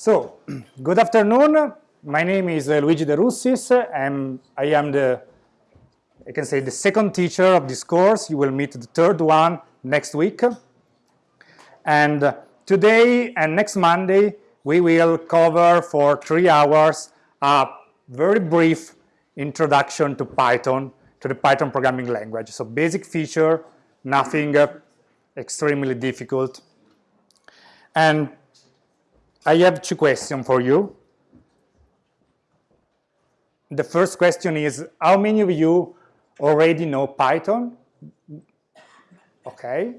So, good afternoon. My name is uh, Luigi De Russis. I'm, I am the, I can say, the second teacher of this course. You will meet the third one next week. And uh, today and next Monday, we will cover for three hours a very brief introduction to Python, to the Python programming language. So basic feature, nothing uh, extremely difficult. And I have two questions for you. The first question is, how many of you already know Python? Okay,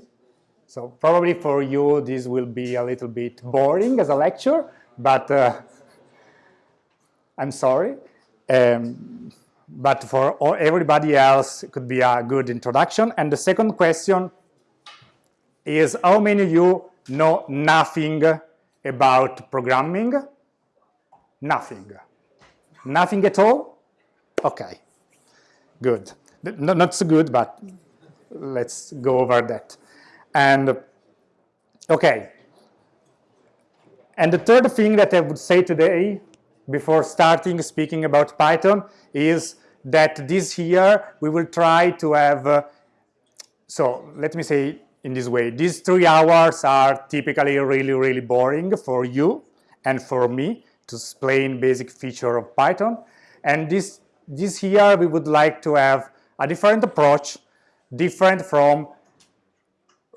so probably for you this will be a little bit boring as a lecture, but uh, I'm sorry. Um, but for all, everybody else, it could be a good introduction. And the second question is, how many of you know nothing about programming? Nothing. Nothing at all? Okay, good. No, not so good, but let's go over that. And, okay. And the third thing that I would say today, before starting speaking about Python, is that this year we will try to have, uh, so let me say in this way. These three hours are typically really, really boring for you and for me to explain basic feature of Python. And this, this year we would like to have a different approach, different from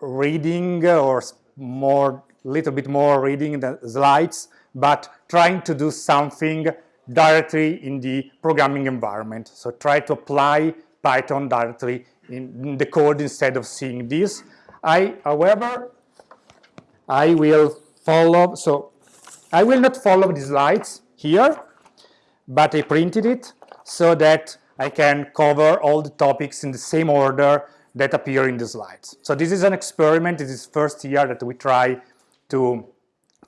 reading or more, little bit more reading the slides, but trying to do something directly in the programming environment. So try to apply Python directly in the code instead of seeing this I, however, I will follow, so I will not follow the slides here, but I printed it so that I can cover all the topics in the same order that appear in the slides. So this is an experiment, this is first year that we try to,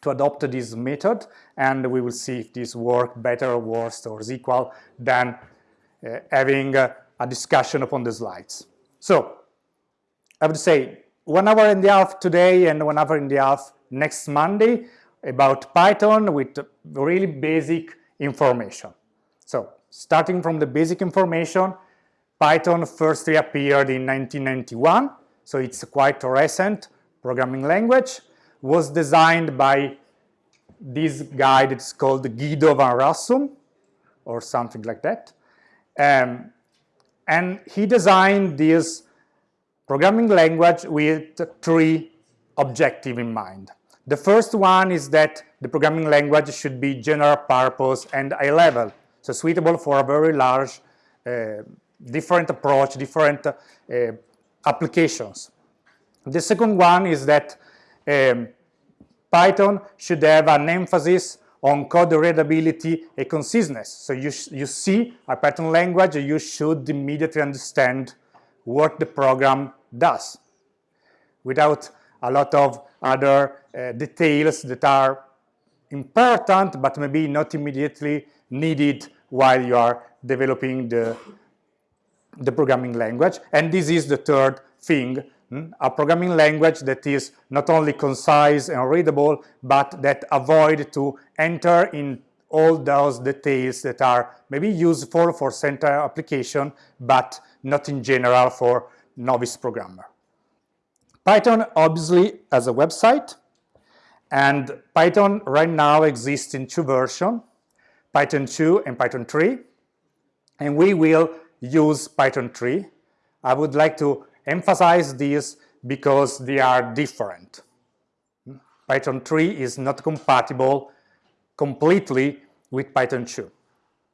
to adopt this method and we will see if this works better or worse or is equal than uh, having a discussion upon the slides. So I would say one hour and a half today and one hour and a half next Monday about Python with really basic information. So starting from the basic information, Python first appeared in 1991, so it's quite a recent programming language, was designed by this guy that's called Guido van Rossum, or something like that. Um, and he designed this programming language with three objectives in mind. The first one is that the programming language should be general purpose and high level, so suitable for a very large, uh, different approach, different uh, applications. The second one is that um, Python should have an emphasis on code readability and conciseness. So you, you see a Python language, you should immediately understand what the program does without a lot of other uh, details that are important but maybe not immediately needed while you are developing the, the programming language. And this is the third thing, hmm? a programming language that is not only concise and readable, but that avoid to enter in all those details that are maybe useful for center application, but not in general for novice programmer. Python obviously has a website and Python right now exists in two versions, Python 2 and Python 3 and we will use Python 3. I would like to emphasize this because they are different. Python 3 is not compatible completely with Python 2.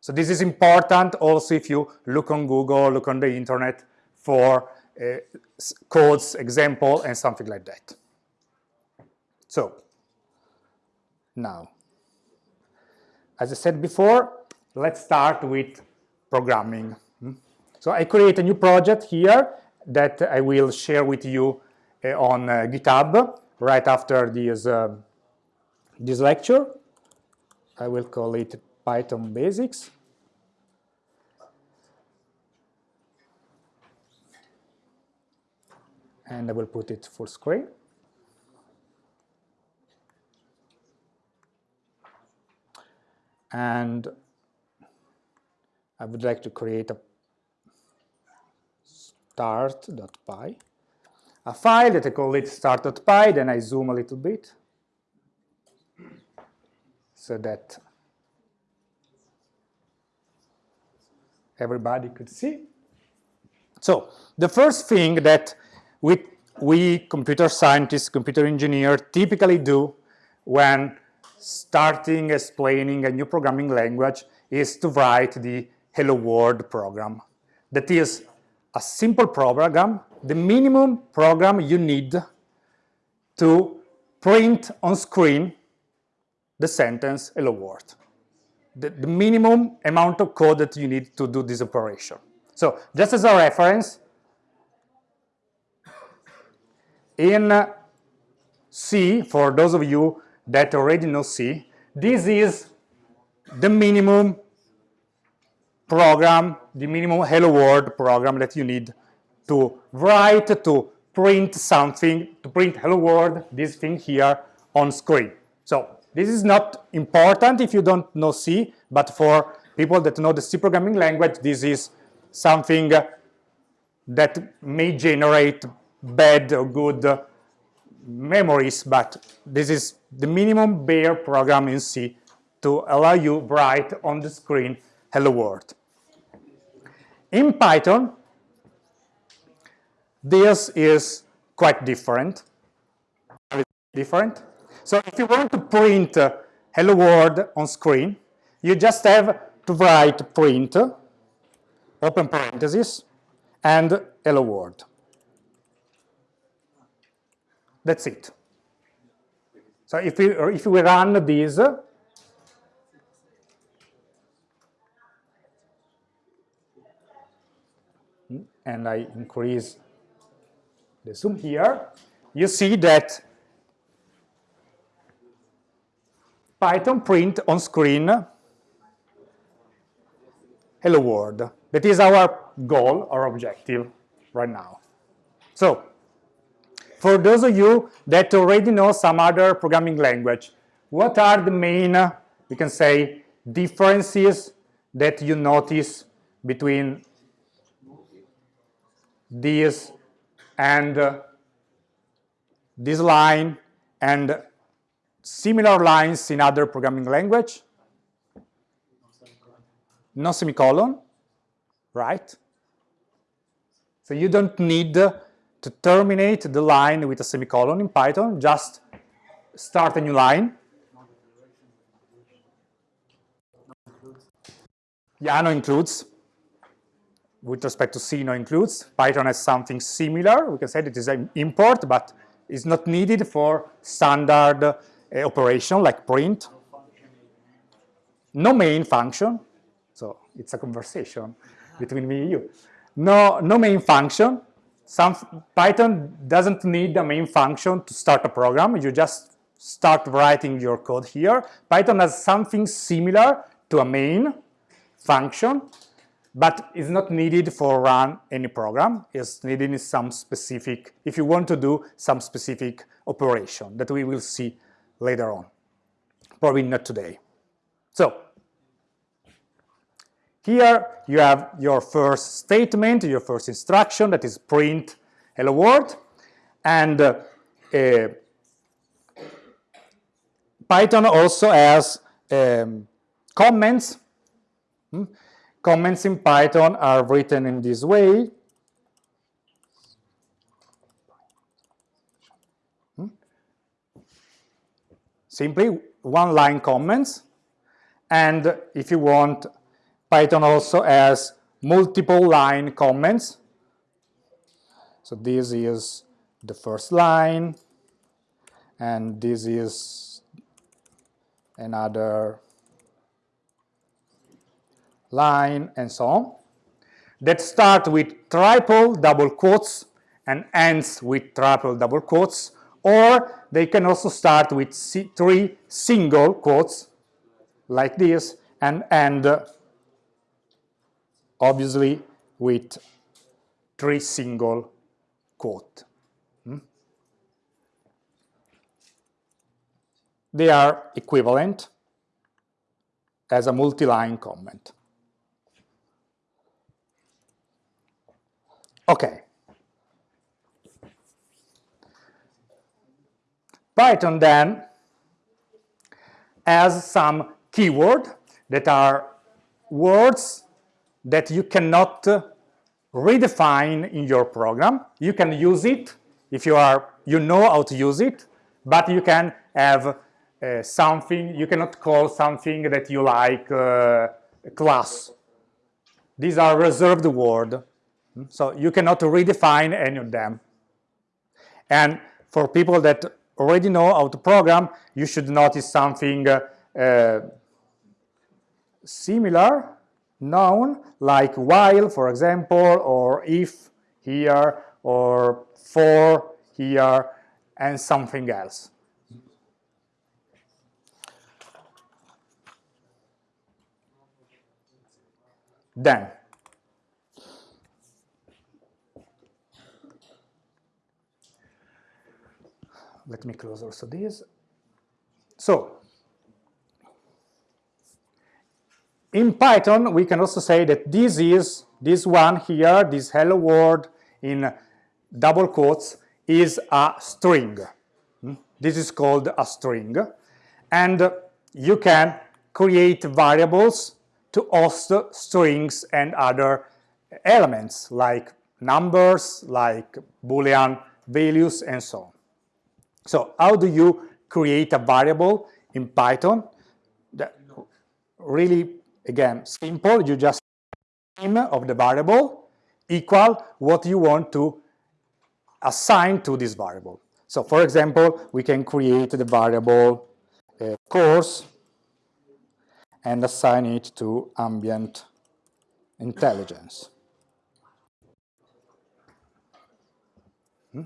So this is important also if you look on Google, look on the internet for uh, codes, example, and something like that. So, now, as I said before, let's start with programming. Hmm? So I create a new project here that I will share with you uh, on uh, GitHub right after this, uh, this lecture. I will call it Python Basics. and I will put it full screen. and I would like to create a start.py, a file that I call it start.py, then I zoom a little bit so that everybody could see. So the first thing that we, we computer scientists, computer engineers typically do when starting explaining a new programming language is to write the hello world program. That is a simple program, the minimum program you need to print on screen the sentence hello world. The, the minimum amount of code that you need to do this operation. So just as a reference, in uh, C, for those of you that already know C, this is the minimum program, the minimum hello world program that you need to write, to print something, to print hello world, this thing here on screen. So this is not important if you don't know C, but for people that know the C programming language, this is something that may generate bad or good memories, but this is the minimum bare program in C to allow you write on the screen hello world. In Python, this is quite different. Different. So if you want to print uh, hello world on screen, you just have to write print, open parenthesis, and hello world. That's it. So if we, if we run this, and I increase the zoom here, you see that Python print on screen hello world. That is our goal, our objective right now. So for those of you that already know some other programming language, what are the main, we can say, differences that you notice between this and uh, this line and similar lines in other programming language? No semicolon, right? So you don't need to terminate the line with a semicolon in Python, just start a new line. Yeah, no includes. With respect to C, no includes. Python has something similar. We can say that it is an import, but it's not needed for standard uh, operation like print. No main function. So it's a conversation between me and you. No, no main function some Python doesn't need a main function to start a program. You just start writing your code here. Python has something similar to a main function, but it's not needed for run any program. It's needed in some specific, if you want to do some specific operation that we will see later on. Probably not today. So here you have your first statement, your first instruction that is print hello world. And uh, uh, Python also has um, comments. Hmm? Comments in Python are written in this way. Simply one line comments. And if you want Python also has multiple line comments. So this is the first line, and this is another line, and so on, that start with triple double quotes and ends with triple double quotes, or they can also start with three single quotes, like this, and end obviously with three single quote. Hmm? They are equivalent as a multi-line comment. Okay. Python then has some keyword that are words that you cannot redefine in your program. You can use it if you are you know how to use it, but you can have uh, something, you cannot call something that you like uh, class. These are reserved words, so you cannot redefine any of them. And for people that already know how to program, you should notice something uh, similar known like while, for example, or if here, or for here, and something else. Then, let me close also this. So, in Python, we can also say that this is, this one here, this hello world in double quotes, is a string. Hmm? This is called a string. And you can create variables to host strings and other elements like numbers, like Boolean values, and so on. So how do you create a variable in Python? That really Again, simple, you just name of the variable equal what you want to assign to this variable. So for example, we can create the variable uh, course and assign it to ambient intelligence. Hmm?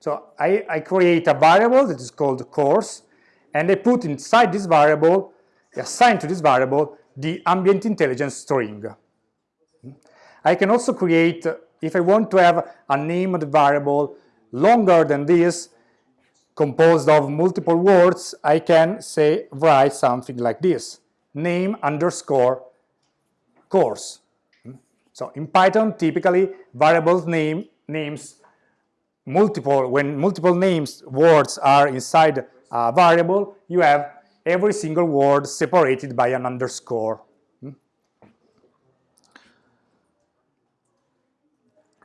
So I, I, create a variable that is called course, and I put inside this variable, assign to this variable, the ambient intelligence string. I can also create, if I want to have a named variable longer than this, composed of multiple words, I can say write something like this, name underscore course. So in Python, typically variables name names multiple, when multiple names words are inside a variable, you have every single word separated by an underscore. Hmm?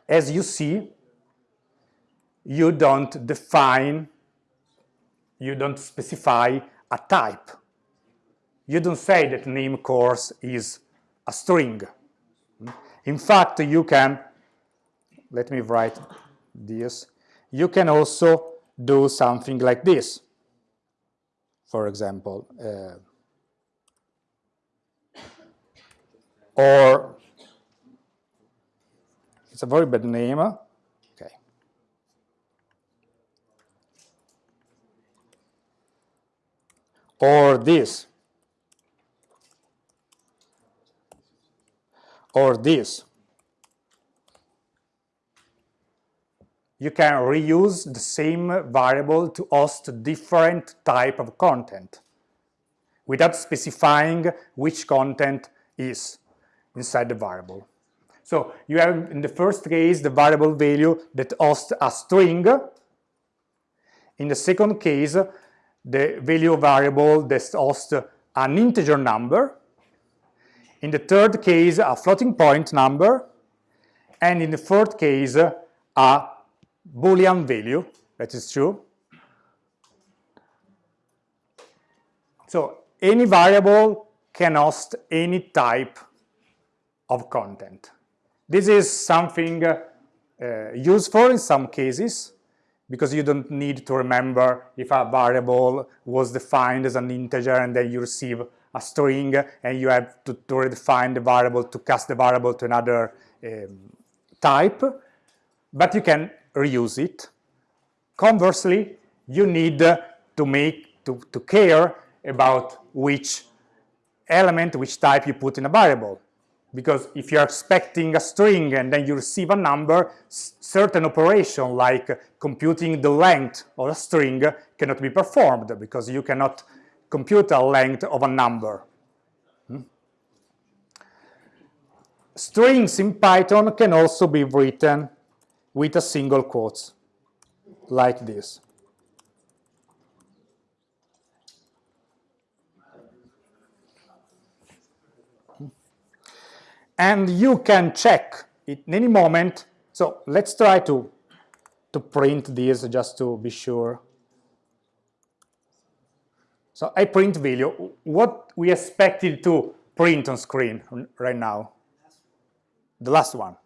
As you see, you don't define, you don't specify a type. You don't say that name course is a string. Hmm? In fact, you can, let me write this, you can also do something like this for example. Uh, or it's a very bad name. Okay. Or this. Or this. You can reuse the same variable to host different type of content without specifying which content is inside the variable. So you have in the first case the variable value that hosts a string. In the second case, the value variable that hosts an integer number. In the third case, a floating point number. And in the fourth case, a Boolean value, that is true. So any variable can host any type of content. This is something uh, useful in some cases because you don't need to remember if a variable was defined as an integer and then you receive a string and you have to, to redefine the variable to cast the variable to another um, type. But you can reuse it. Conversely, you need to make to, to care about which element, which type you put in a variable. Because if you're expecting a string and then you receive a number, certain operation like computing the length of a string cannot be performed because you cannot compute a length of a number. Hmm? strings in Python can also be written with a single quote like this. And you can check it in any moment. So let's try to, to print this just to be sure. So I print value. What we expected to print on screen right now? The last one.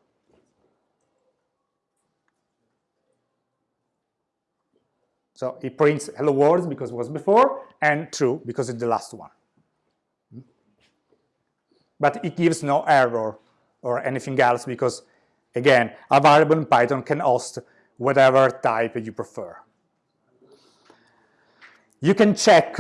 So it prints hello world because it was before, and true because it's the last one. But it gives no error or anything else because, again, a variable in Python can host whatever type you prefer. You can check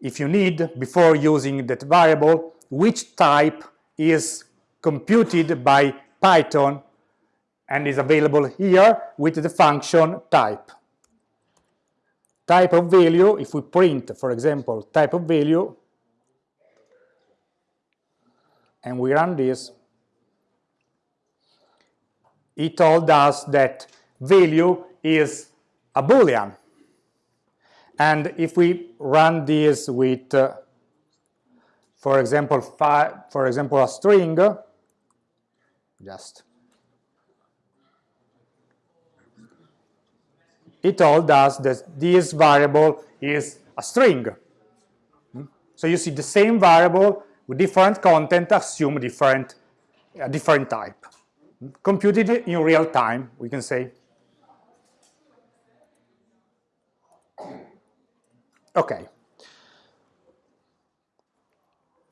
if you need, before using that variable, which type is computed by Python and is available here with the function type. Type of value, if we print, for example, type of value, and we run this, it told us that value is a boolean and if we run this with, uh, for example, for example, a string, just it told us that this variable is a string. Hmm? So you see the same variable with different content assume different, a different type. Hmm? Computed in real time, we can say. Okay.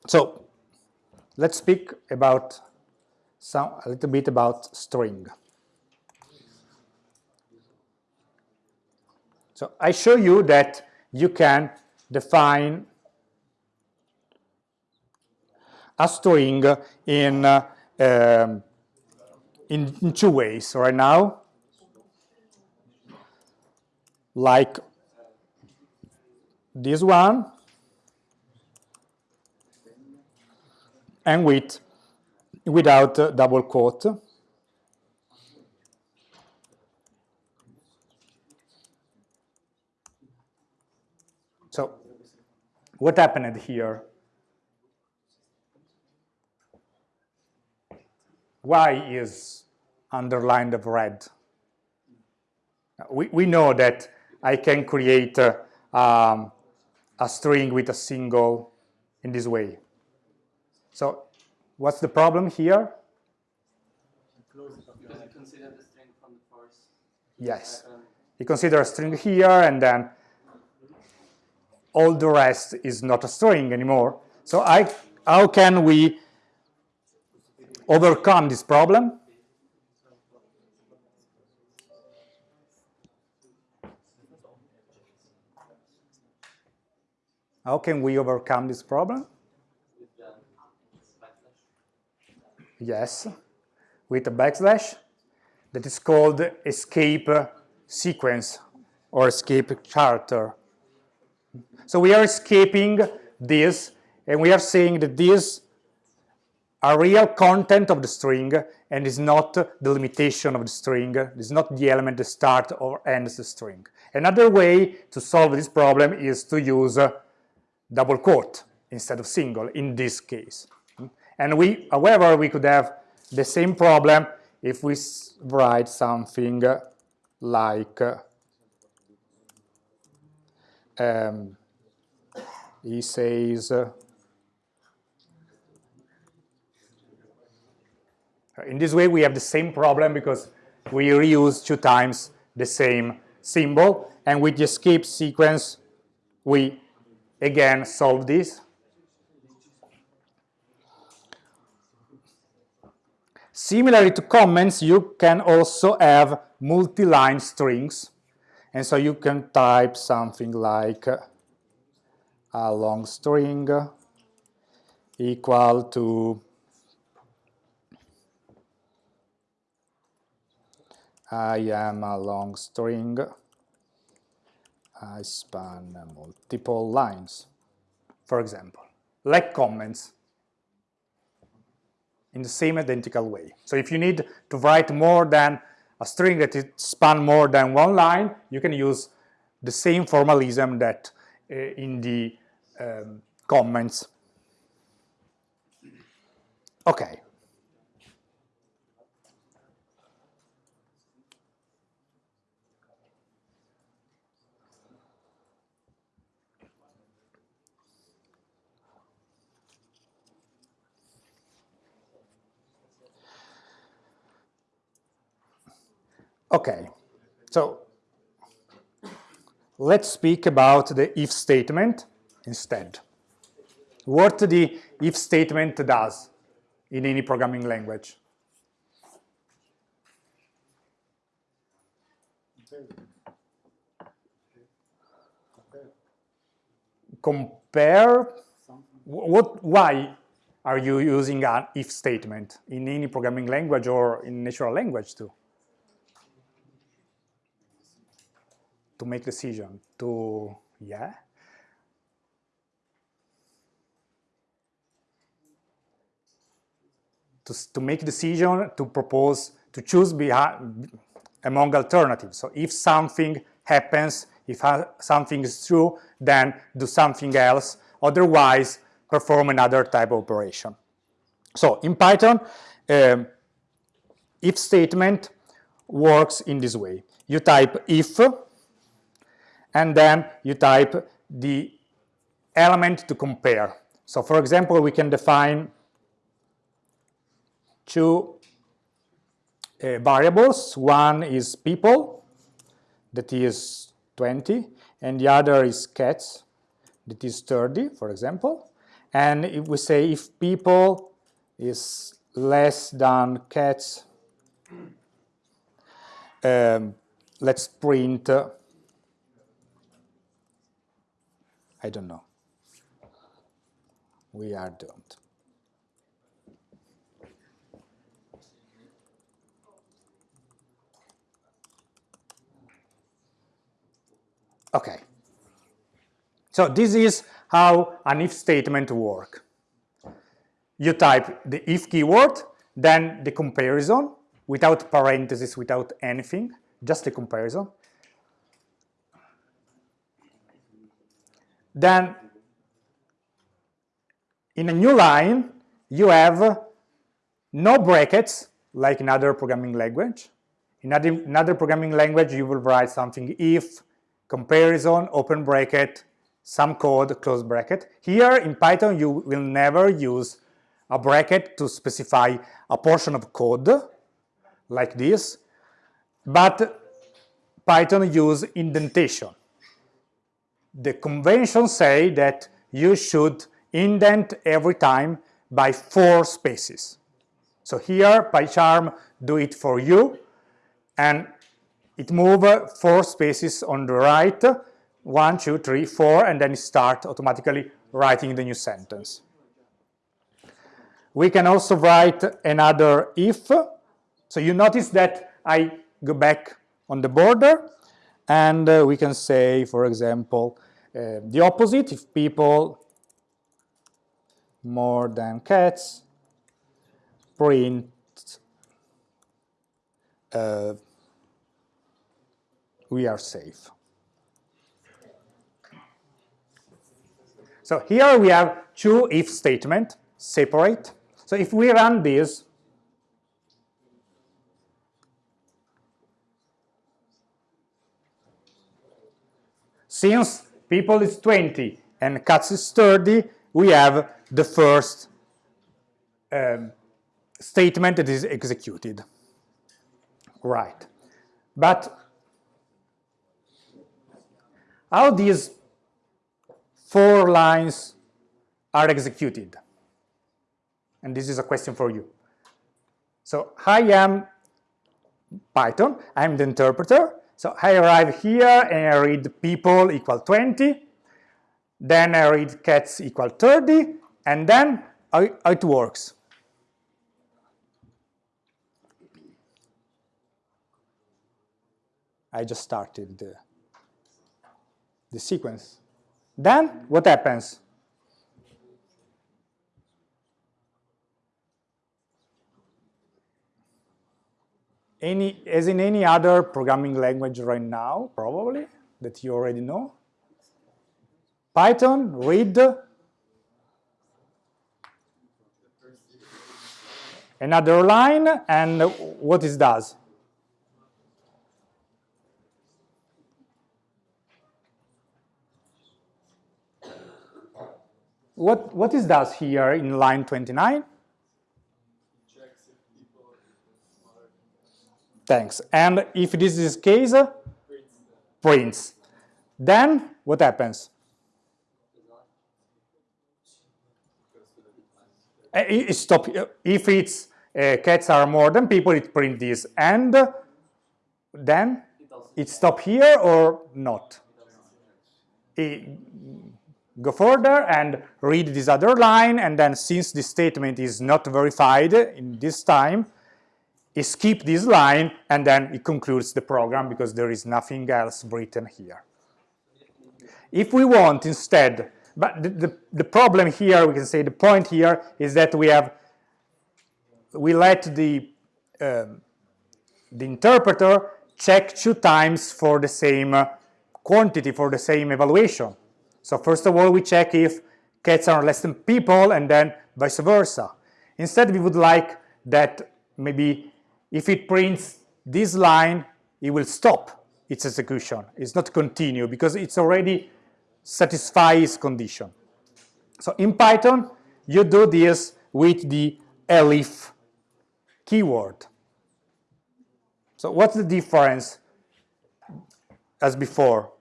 So let's speak about some a little bit about string. So I show you that you can define a string in, uh, um, in, in two ways right now, like this one and with without double quote. So what happened here? Why is underlined of red? We, we know that I can create uh, um, a string with a single in this way. So what's the problem here? Yes. You consider a string here and then all the rest is not a string anymore. So I, how can we overcome this problem? How can we overcome this problem? Yes, with a backslash that is called escape sequence or escape character. So we are escaping this and we are saying that this are real content of the string and is not the limitation of the string, is not the element that starts or ends the string. Another way to solve this problem is to use double quote instead of single in this case. And we, however, we could have the same problem if we write something like um, he says uh, in this way we have the same problem because we reuse two times the same symbol and with the escape sequence we again solve this. Similarly to comments, you can also have multi-line strings. And so you can type something like uh, a long string equal to I am a long string I span multiple lines, for example, like comments. in the same identical way. So if you need to write more than a string that span more than one line, you can use the same formalism that uh, in the um, comments. Okay. Okay, so let's speak about the if statement instead. What the if statement does in any programming language. Compare, what, why are you using an if statement in any programming language or in natural language too? To make decision to yeah. To, to make decision to propose to choose among alternatives. So if something happens if something is true then do something else. Otherwise perform another type of operation. So in python um, if statement works in this way. You type if and then you type the element to compare. So for example, we can define two uh, variables. One is people, that is 20, and the other is cats, that is 30, for example. And if we say if people is less than cats, um, let's print uh, I don't know. We are doomed. Okay. So this is how an if statement works. You type the if keyword, then the comparison without parentheses, without anything, just the comparison. Then in a new line, you have no brackets, like in other programming language. In other, in other programming language, you will write something if, comparison, open bracket, some code, close bracket. Here in Python, you will never use a bracket to specify a portion of code, like this, but Python use indentation the conventions say that you should indent every time by four spaces. So here PyCharm do it for you and it move four spaces on the right, one, two, three, four, and then start automatically writing the new sentence. We can also write another if. So you notice that I go back on the border and uh, we can say, for example, uh, the opposite, if people more than cats, print uh, we are safe. So here we have two if statement separate. So if we run this, since people is 20 and cats is 30, we have the first um, statement that is executed. Right. But how these four lines are executed? And this is a question for you. So I am Python, I'm the interpreter, so I arrive here and I read people equal 20, then I read cats equal 30, and then how it works. I just started the, the sequence. Then what happens? Any, as in any other programming language right now, probably, that you already know. Python, read. Another line, and what it does? What, what is does here in line 29? Thanks. And if this is case, prints. Then what happens? Uh, it stop if it's uh, cats are more than people it print this and then it stop here or not it, go further and read this other line and then since this statement is not verified in this time skip this line and then it concludes the program because there is nothing else written here if we want instead but the, the, the, problem here, we can say the point here is that we have, we let the, um, the interpreter check two times for the same uh, quantity, for the same evaluation. So first of all, we check if cats are less than people and then vice versa. Instead, we would like that maybe if it prints this line, it will stop its execution. It's not continue because it's already satisfies condition. So in Python, you do this with the elif keyword. So what's the difference as before?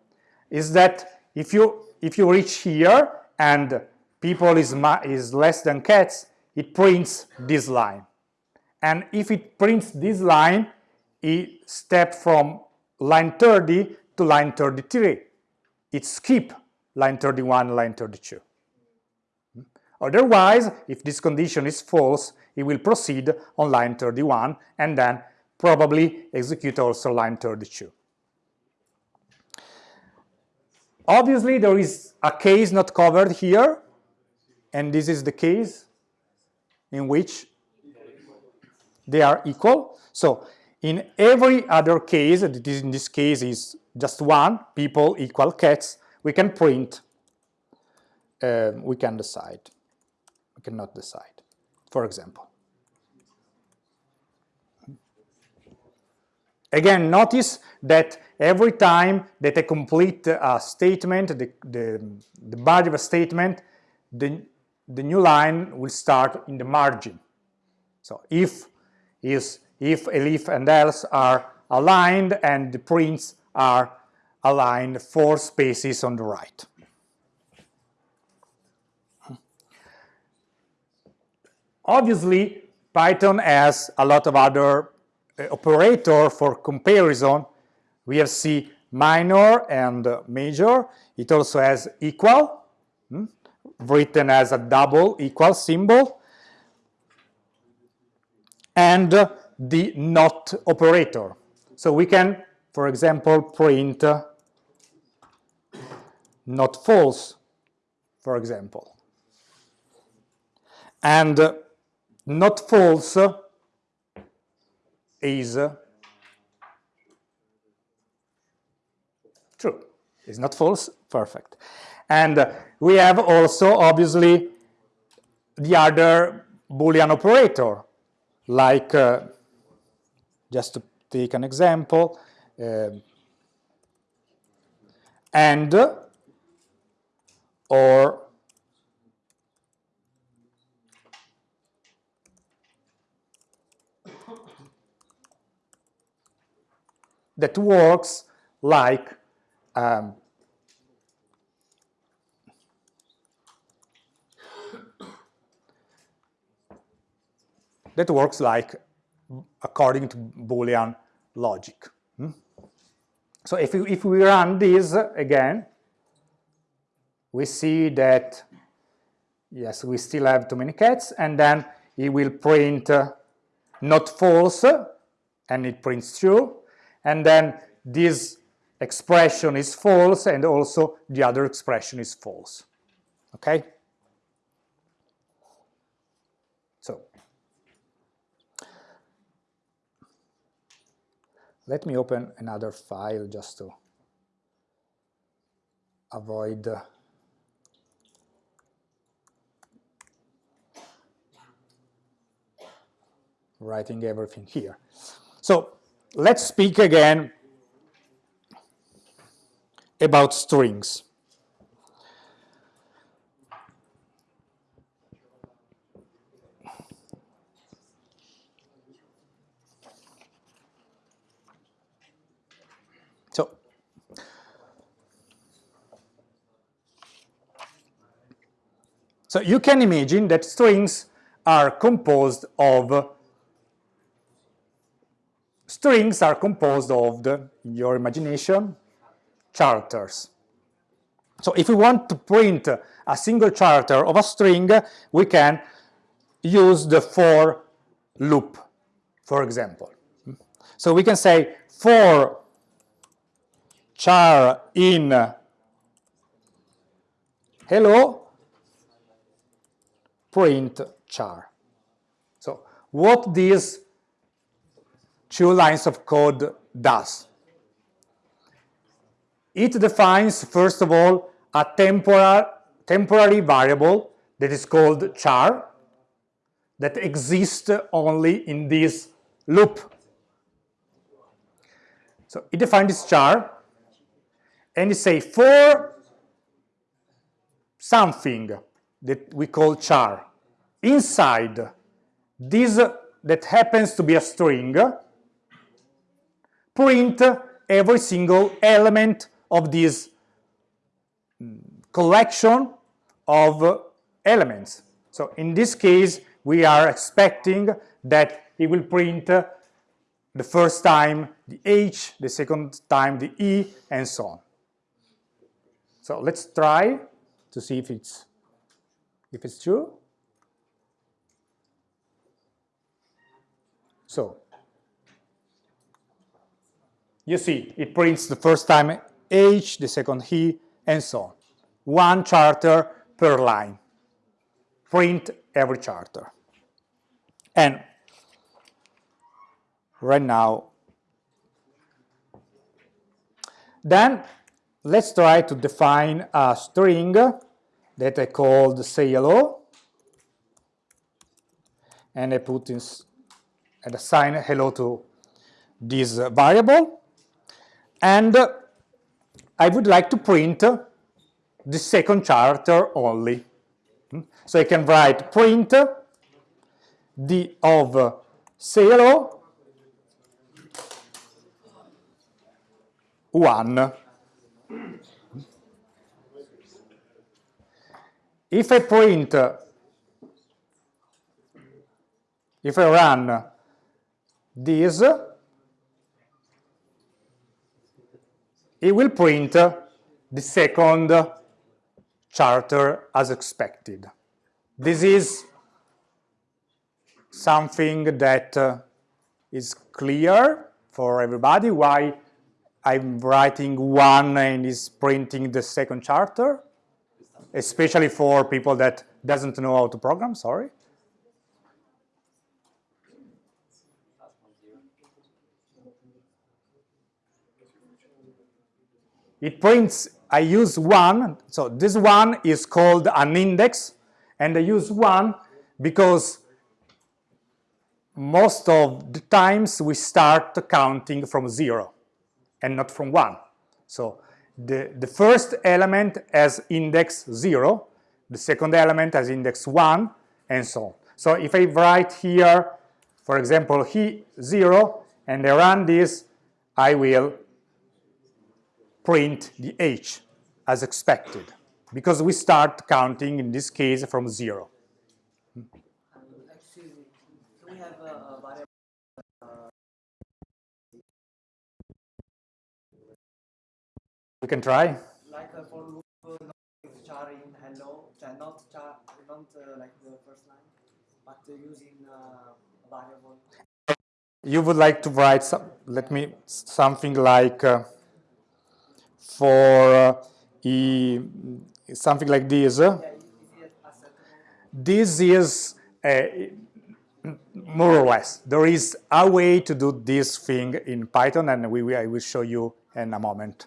Is that if you if you reach here and people is is less than cats, it prints this line. And if it prints this line, it step from line 30 to line 33. It skip line 31, line 32. Hmm? Otherwise, if this condition is false, it will proceed on line 31 and then probably execute also line 32. Obviously, there is a case not covered here, and this is the case in which they are equal. So in every other case, in this case is just one, people equal cats, we can print, uh, we can decide, we cannot decide, for example. Again, notice that every time that I complete a statement, the, the, the body of a statement, the, the new line will start in the margin. So if is if elif and else are aligned and the prints are aligned four spaces on the right. Obviously, Python has a lot of other uh, operator for comparison. We have C minor and uh, major. It also has equal, hmm, written as a double equal symbol, and the not operator. So we can, for example, print not false, for example. And not false is true. Is not false, perfect. And we have also, obviously, the other Boolean operator, like, uh, just to take an example, uh, and or that works like um, that works like according to Boolean logic. Hmm? So if we, if we run this again, we see that, yes, we still have too many cats, and then it will print uh, not false, and it prints true, and then this expression is false, and also the other expression is false, okay? So, let me open another file just to avoid uh, writing everything here. So let's speak again about strings. So you can imagine that strings are composed of strings are composed of the, in your imagination, characters. So if we want to print a single character of a string, we can use the for loop, for example. So we can say for char in hello print char. So what these two lines of code does? It defines, first of all, a temporal, temporary variable that is called char that exists only in this loop. So it defines this char and it say for something that we call char inside this that happens to be a string print every single element of this mm, collection of elements. So in this case, we are expecting that it will print the first time the H, the second time the E, and so on. So let's try to see if it's if it's true. So you see it prints the first time H, the second he, and so on. One charter per line. Print every charter. And right now, then let's try to define a string that I called say hello and I put in and assign hello to this variable and I would like to print the second character only. Hmm? So I can write print the of say hello 1. If I print, if I run this, it will print the second charter as expected. This is something that uh, is clear for everybody why I'm writing one and is printing the second charter, especially for people that doesn't know how to program, sorry. it prints, I use one, so this one is called an index, and I use one because most of the times we start counting from zero and not from one. So the, the first element has index zero, the second element has index one, and so on. So if I write here, for example, he zero, and I run this, I will print the h as expected because we start counting in this case from zero. We can try. Like uh, for loop, uh, char in hello, not char, not uh, like the first line, but using uh, variable. You would like to write some, let me, something like uh, for uh, something like this. This is, uh, more or less. There is a way to do this thing in Python, and we, I will show you in a moment.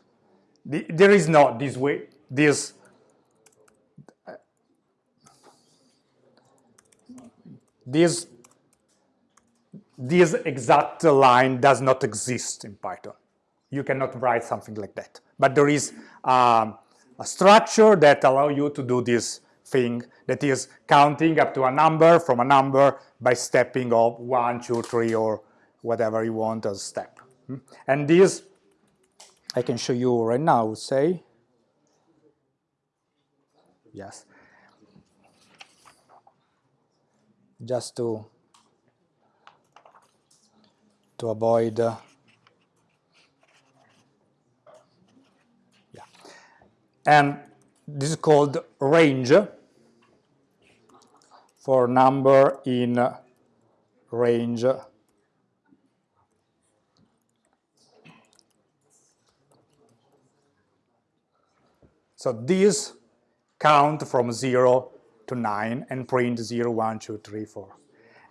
The, there is not this way, this this this exact line does not exist in Python. You cannot write something like that. But there is um, a structure that allow you to do this thing that is counting up to a number from a number by stepping of one, two, three, or whatever you want as step. Hmm? And this, I can show you right now, say, yes, just to to avoid uh, yeah. And this is called range for number in range so these count from 0 to 9 and print 0, 1, 2, 3, 4.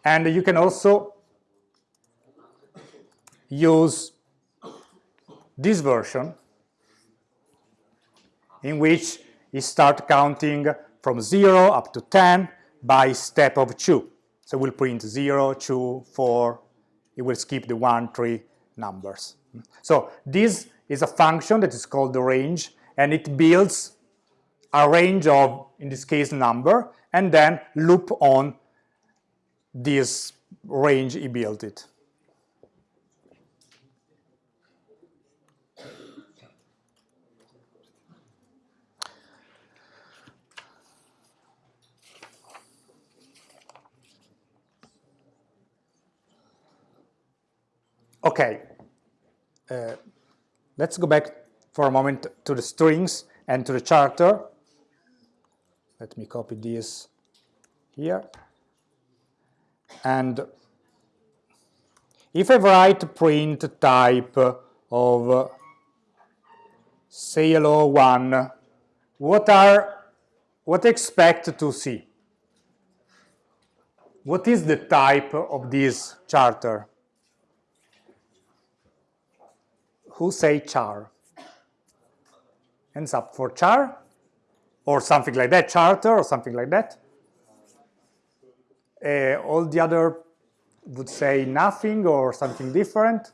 And you can also use this version in which you start counting from 0 up to 10 by step of 2. So we'll print 0, 2, 4, it will skip the 1, 3 numbers. So this is a function that is called the range and it builds a range of, in this case, number, and then loop on this range he built it. Okay, uh, let's go back for a moment to the strings and to the charter. Let me copy this here. And if I write print type of uh, say hello one, what are what expect to see? What is the type of this charter? Who say char? Hands up for char or something like that, charter or something like that. Uh, all the other would say nothing or something different.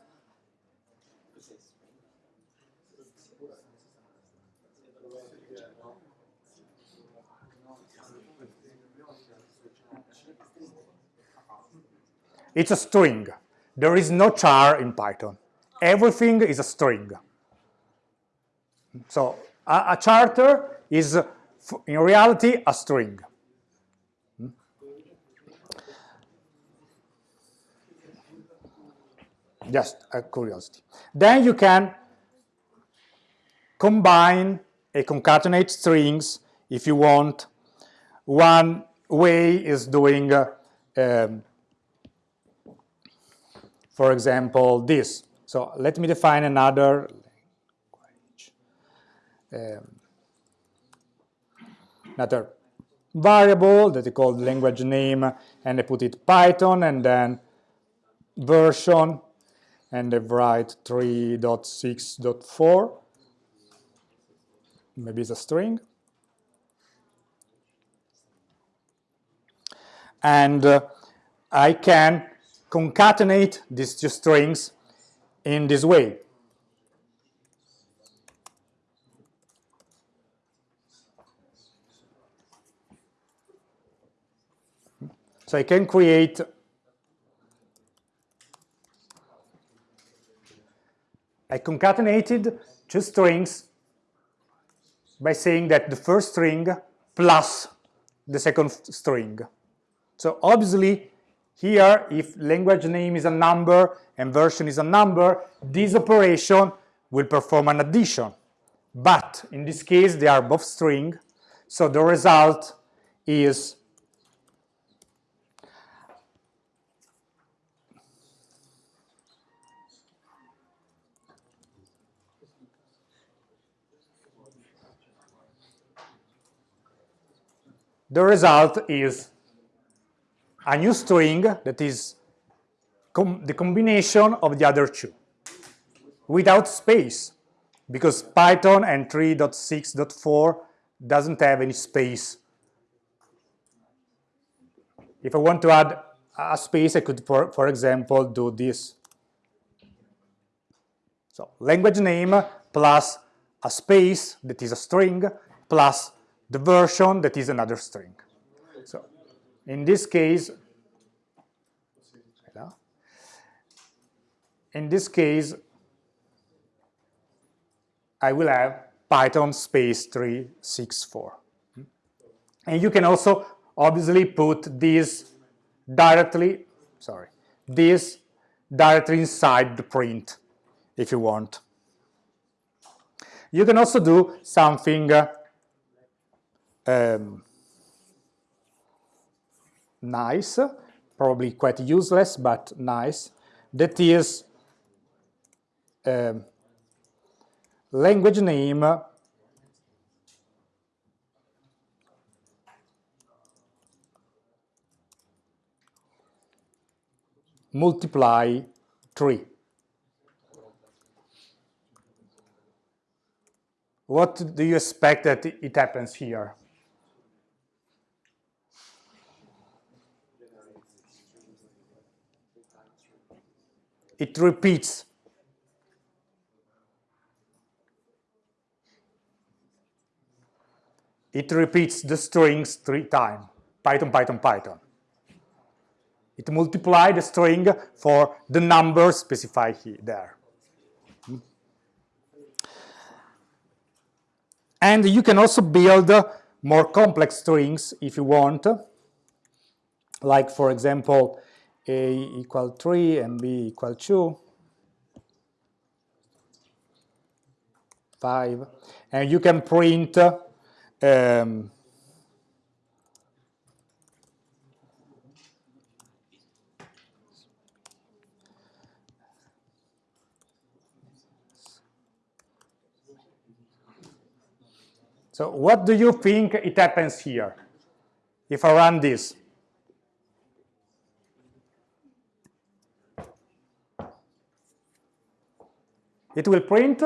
It's a string. There is no char in Python. Everything is a string. So a, a charter is in reality a string. Just a curiosity. Then you can combine and concatenate strings if you want. One way is doing, uh, um, for example, this. So let me define another um, another variable that I call language name and I put it Python and then version and I write 3.6.4 maybe it's a string. And uh, I can concatenate these two strings in this way So I can create I concatenated two strings by saying that the first string plus the second string. So obviously here if language name is a number and version is a number, this operation will perform an addition. But in this case they are both string, so the result is the result is a new string that is com the combination of the other two without space because Python and 3.6.4 doesn't have any space. If I want to add a space, I could, for, for example, do this. So language name plus a space that is a string plus the version that is another string. So in this case, in this case, I will have Python space 364. And you can also obviously put this directly, sorry, this directly inside the print if you want. You can also do something uh, um, nice, probably quite useless, but nice, that is um, language name multiply 3. What do you expect that it happens here? It repeats it repeats the strings three times, Python, Python, Python. It multiplies the string for the number specified here, there. And you can also build more complex strings if you want, like for example, a equal 3 and b equal 2, 5, and you can print um, so what do you think it happens here? If I run this? It will print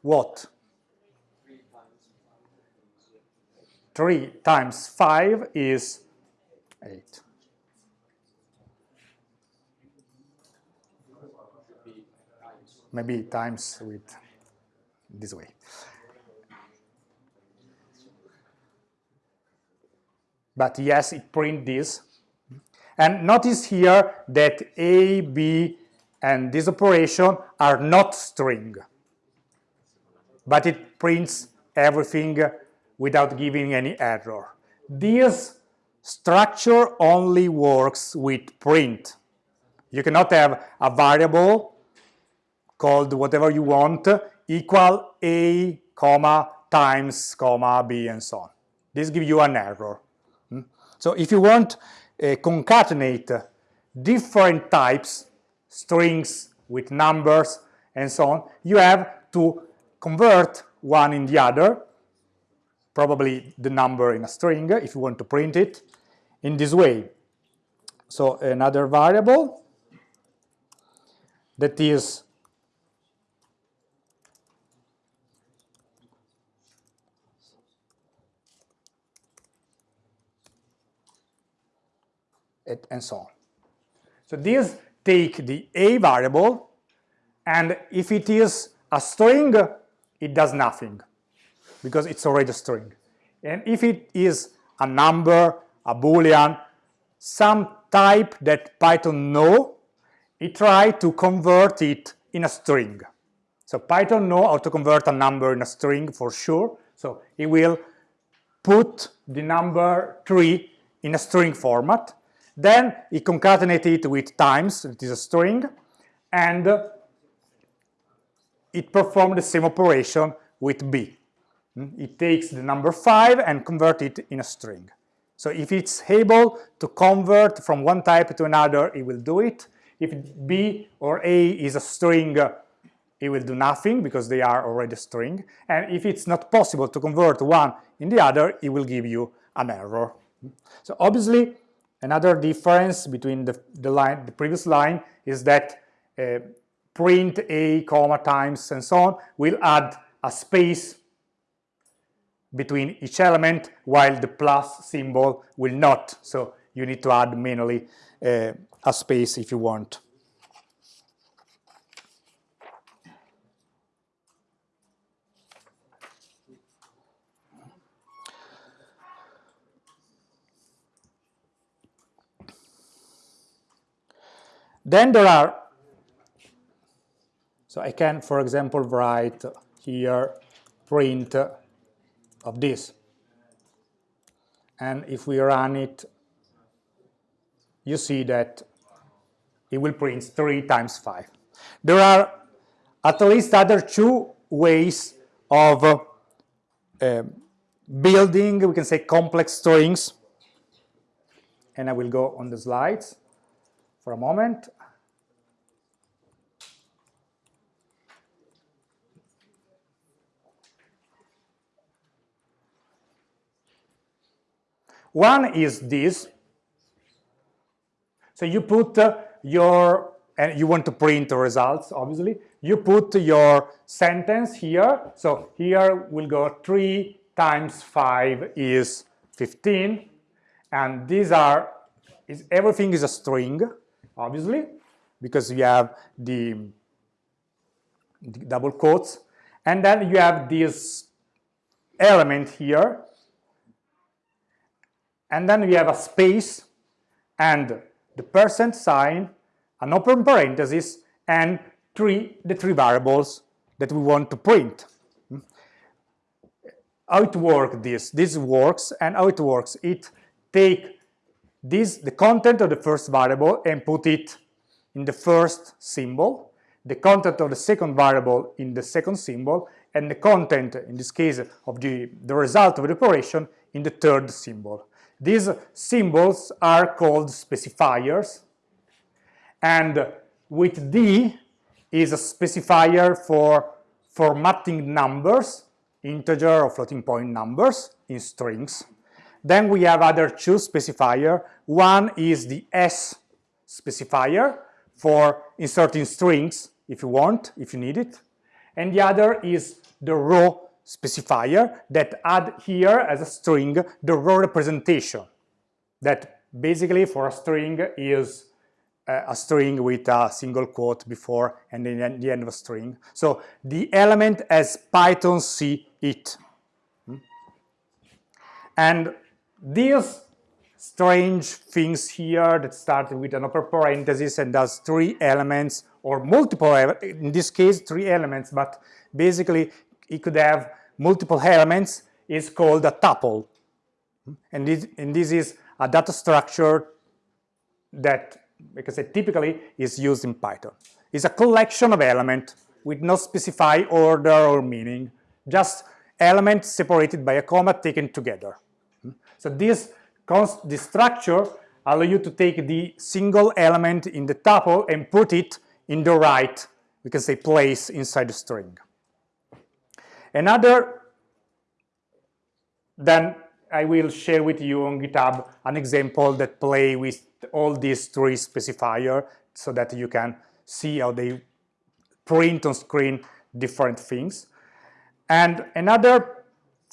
what? 3 times 5 is 8. Maybe times with this way. But yes, it print this. And notice here that A, B, and this operation are not string. But it prints everything without giving any error. This structure only works with print. You cannot have a variable called whatever you want equal a comma times comma b and so on. This gives you an error. Hmm? So if you want concatenate different types, strings with numbers and so on, you have to convert one in the other probably the number in a string if you want to print it in this way. So another variable that is and so on. So these take the a variable and if it is a string it does nothing because it's already a string. And if it is a number, a boolean, some type that Python know, it try to convert it in a string. So Python know how to convert a number in a string for sure. So it will put the number 3 in a string format. Then it concatenate it with times, it is a string, and uh, it perform the same operation with b. Hmm? It takes the number 5 and convert it in a string. So if it's able to convert from one type to another, it will do it. If B or A is a string, uh, it will do nothing because they are already a string. And if it's not possible to convert one in the other, it will give you an error. Hmm? So obviously, another difference between the, the line, the previous line is that uh, print a comma times and so on will add a space between each element while the plus symbol will not. So you need to add manually uh, a space if you want. Then there are, so I can, for example, write here print of this. And if we run it, you see that it will print 3 times 5. There are at least other two ways of uh, building, we can say, complex strings. And I will go on the slides for a moment. One is this. So you put uh, your, and you want to print the results, obviously. You put your sentence here. So here we'll go 3 times 5 is 15. And these are, is, everything is a string, obviously, because you have the, the double quotes. And then you have this element here and then we have a space and the percent sign, an open parenthesis, and three, the three variables that we want to print. How it works this? This works, and how it works, it take this, the content of the first variable and put it in the first symbol, the content of the second variable in the second symbol, and the content, in this case, of the, the result of the operation in the third symbol. These symbols are called specifiers, and with D is a specifier for formatting numbers, integer or floating point numbers in strings. Then we have other two specifier. One is the S specifier for inserting strings if you want, if you need it. And the other is the row specifier that add here as a string the row representation that basically for a string is uh, a string with a single quote before and then the end of a string. So the element as Python see it. Hmm? And these strange things here that start with an upper parenthesis and does three elements or multiple, in this case, three elements, but basically it could have multiple elements is called a tuple. And this, and this is a data structure that, because it typically is used in Python. It's a collection of elements with no specified order or meaning, just elements separated by a comma taken together. So this, this structure allow you to take the single element in the tuple and put it in the right, we can say, place inside the string. Another, then I will share with you on GitHub an example that play with all these three specifier so that you can see how they print on screen different things. And another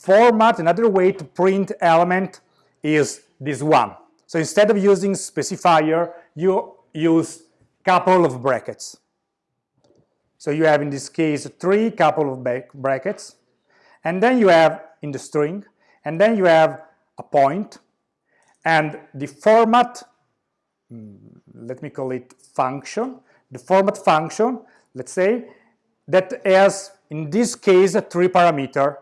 format, another way to print element is this one. So instead of using specifier, you use couple of brackets. So you have in this case three couple of brackets, and then you have in the string, and then you have a point, and the format, hmm, let me call it function, the format function, let's say, that has in this case three parameter,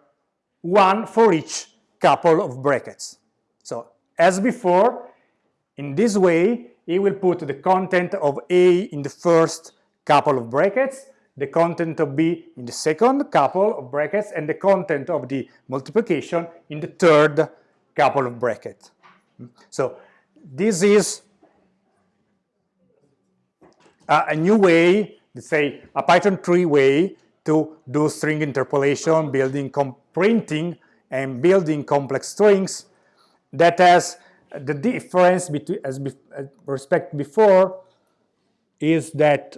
one for each couple of brackets. So as before, in this way, it will put the content of A in the first couple of brackets, the content of B in the second couple of brackets, and the content of the multiplication in the third couple of brackets. So this is a, a new way, let's say a Python 3 way to do string interpolation, building, printing, and building complex strings that has the difference between as, be, as respect before is that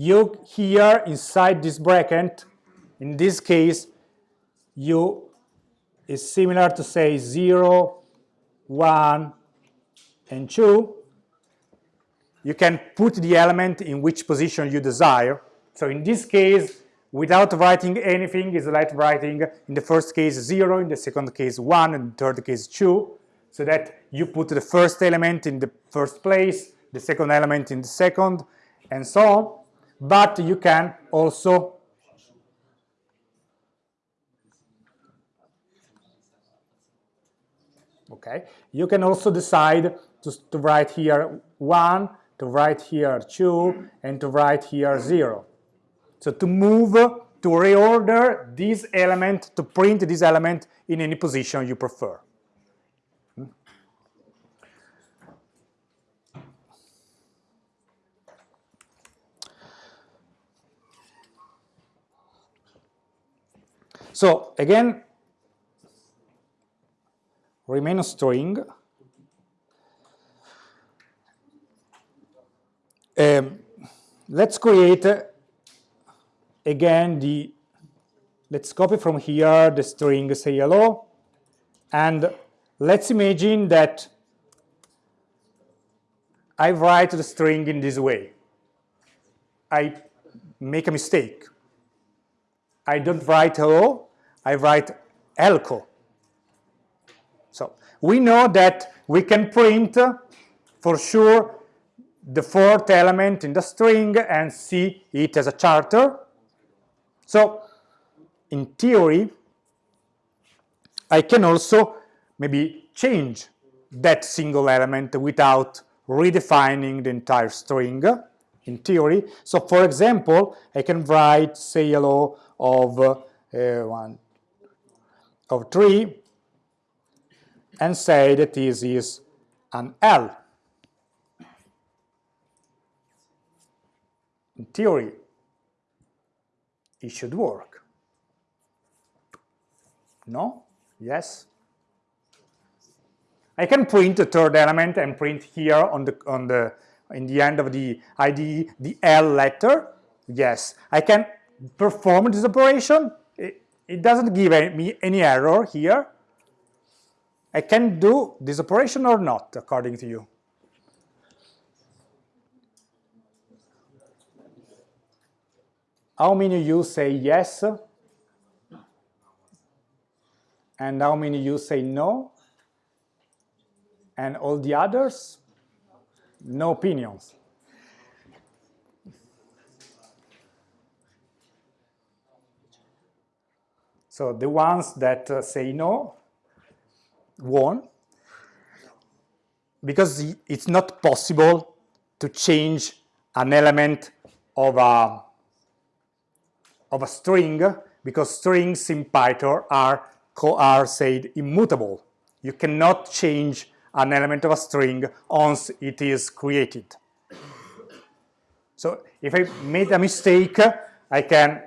you here inside this bracket, in this case, you is similar to say 0, 1, and 2. You can put the element in which position you desire. So in this case, without writing anything, is like writing in the first case 0, in the second case 1, and third case 2, so that you put the first element in the first place, the second element in the second, and so on. But you can also okay. You can also decide to, to write here 1 to write here 2 and to write here 0 so to move to reorder this element to print this element in any position you prefer So again, remain a string. Um, let's create again the, let's copy from here the string say hello, and let's imagine that I write the string in this way. I make a mistake. I don't write hello, I write elco. So we know that we can print uh, for sure the fourth element in the string and see it as a charter. So in theory, I can also maybe change that single element without redefining the entire string in theory. So for example, I can write say hello of uh, one of 3 and say that this is an L. In theory, it should work. No? Yes? I can print the third element and print here on the on the in the end of the IDE the L letter. Yes, I can perform this operation. It, it doesn't give me any error here. I can do this operation or not, according to you. How many of you say yes? And how many of you say no? And all the others? No opinions. So the ones that uh, say no won because it's not possible to change an element of a, of a string because strings in Python are, are said immutable. You cannot change an element of a string once it is created. So if I made a mistake, I can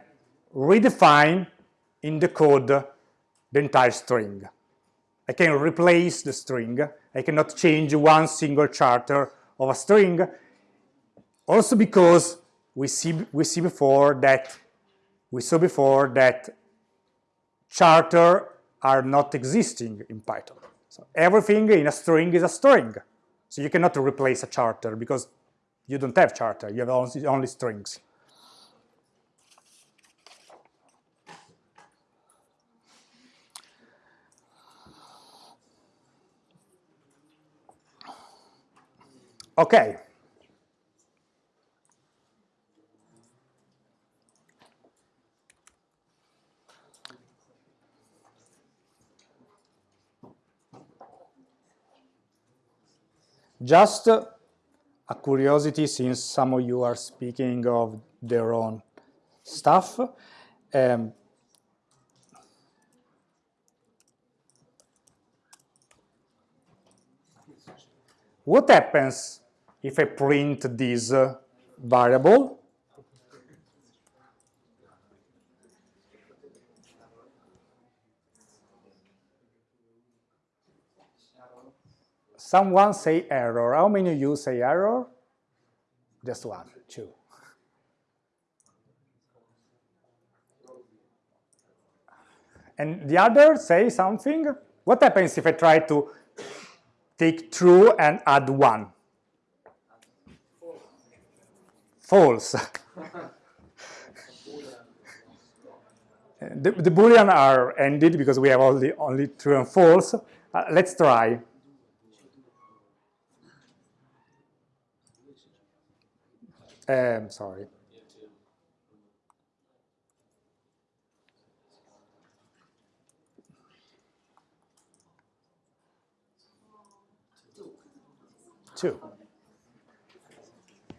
redefine in the code the entire string. I can replace the string. I cannot change one single charter of a string. Also because we see we see before that we saw before that charter are not existing in Python. So everything in a string is a string. So you cannot replace a charter because you don't have charter, you have only, only strings. Okay. Just a curiosity, since some of you are speaking of their own stuff. Um, what happens if I print this uh, variable, someone say error. How many of you say error? Just one, two. And the other say something. What happens if I try to take true and add one? False. the, the Boolean are ended because we have only, only true and false. Uh, let's try. Um, sorry. Two.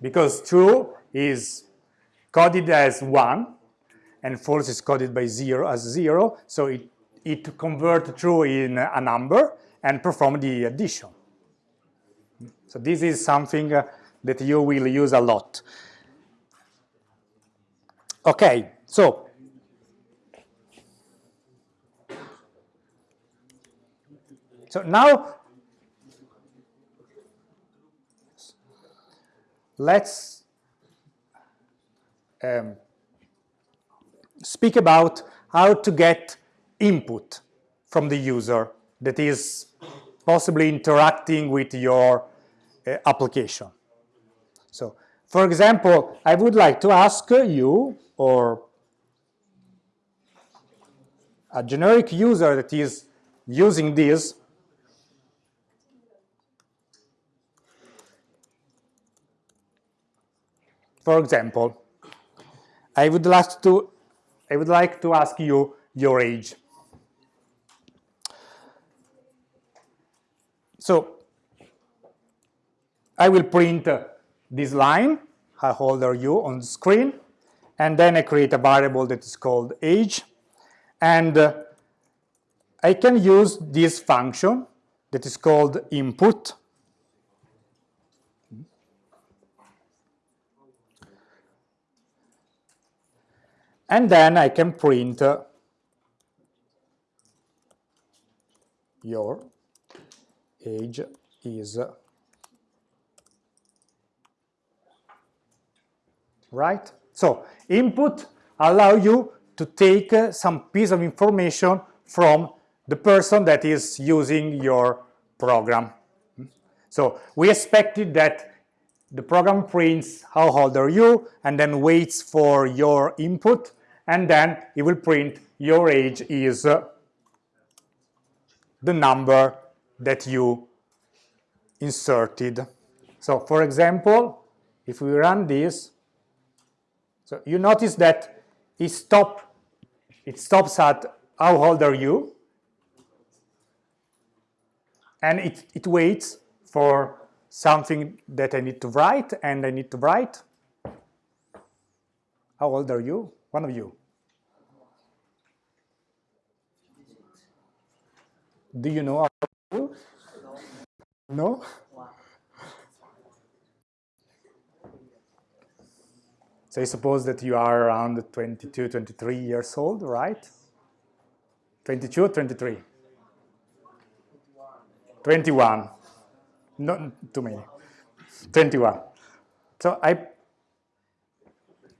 Because true is coded as one, and false is coded by zero as zero, so it, it convert true in a number and perform the addition. So this is something uh, that you will use a lot. Okay, so so now let's um, speak about how to get input from the user that is possibly interacting with your uh, application. So, for example, I would like to ask you or a generic user that is using this For example, I would like to I would like to ask you your age. So I will print this line, I hold are you, on the screen, and then I create a variable that is called age, and uh, I can use this function that is called input, and then I can print uh, your age is right? So input allow you to take uh, some piece of information from the person that is using your program. So we expected that the program prints how old are you and then waits for your input and then it will print your age is uh, the number that you inserted. So for example, if we run this, so you notice that it stop it stops at how old are you and it, it waits for something that I need to write and I need to write. How old are you? One of you. Do you know how old? are you? No? So suppose that you are around 22, 23 years old, right? 22 or 23? 21. Not too many. 21. So I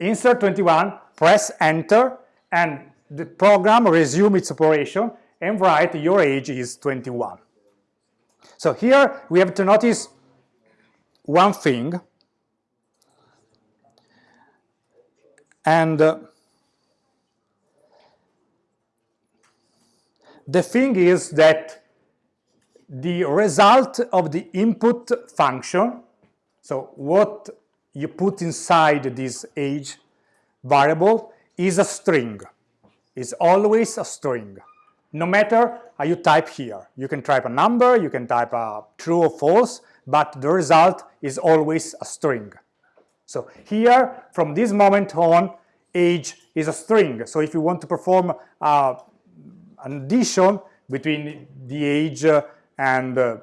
insert 21, press enter, and the program resume its operation and write your age is 21. So here we have to notice one thing And uh, the thing is that the result of the input function, so what you put inside this age variable is a string, is always a string. No matter how you type here. You can type a number, you can type a true or false, but the result is always a string. So here, from this moment on, age is a string. So if you want to perform uh, an addition between the age and, uh,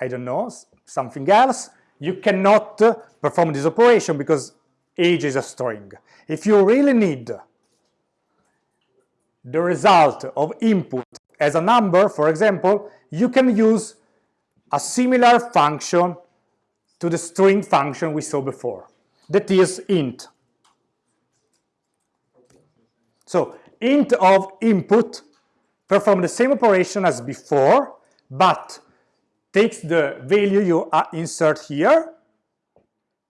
I don't know, something else, you cannot uh, perform this operation because age is a string. If you really need the result of input as a number, for example, you can use a similar function to the string function we saw before, that is int. So int of input perform the same operation as before, but takes the value you uh, insert here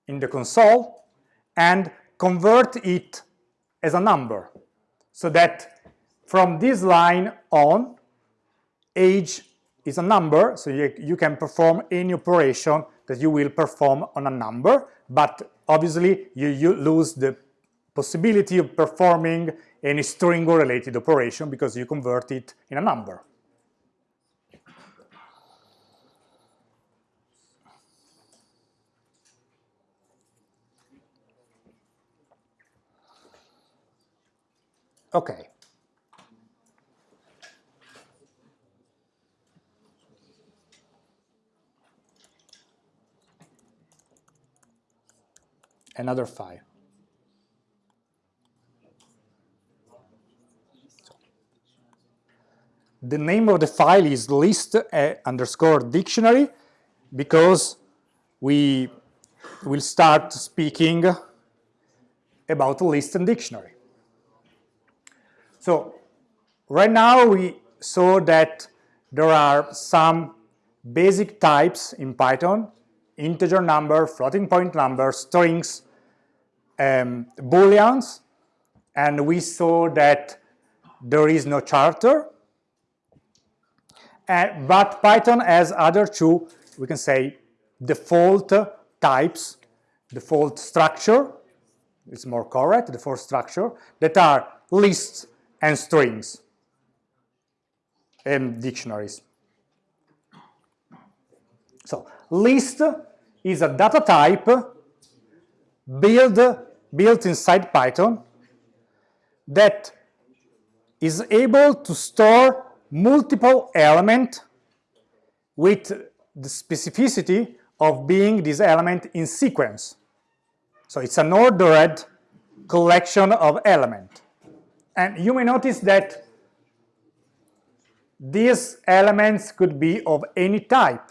in the console and convert it as a number so that from this line on age is a number so you, you can perform any operation that you will perform on a number but obviously you, you lose the possibility of performing any string or related operation because you convert it in a number Okay. Another file. The name of the file is list uh, underscore dictionary because we will start speaking about list and dictionary. So right now we saw that there are some basic types in Python, integer number, floating point number, strings, um, booleans, and we saw that there is no charter. And, but Python has other two, we can say, default types, default structure, it's more correct, default structure, that are lists and strings and dictionaries. So list is a data type built, built inside Python that is able to store multiple elements with the specificity of being this element in sequence. So it's an ordered collection of elements. And you may notice that these elements could be of any type.